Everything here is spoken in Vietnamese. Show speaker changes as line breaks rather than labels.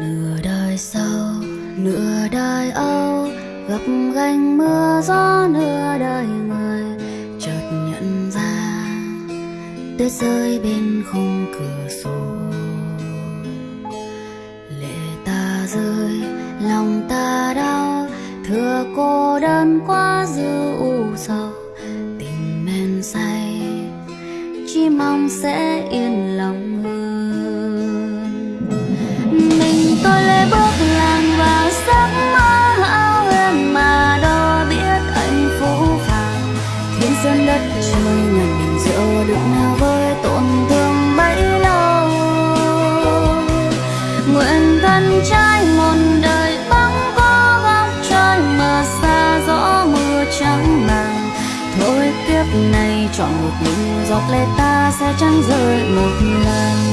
nửa đời sau, nửa đời âu gặp gành mưa gió, nửa đời người chợt nhận ra tuyết rơi bên khung cửa sổ. Lệ ta rơi, lòng ta đau thừa cô đơn quá dư u sầu. Tình men say, chỉ mong sẽ yên lòng hơn nguyện thân trai một đời bóng có góc trời mà xa gió mưa trắng màng. Thôi kiếp này chọn một mình giọt lệ ta sẽ chẳng rơi một lần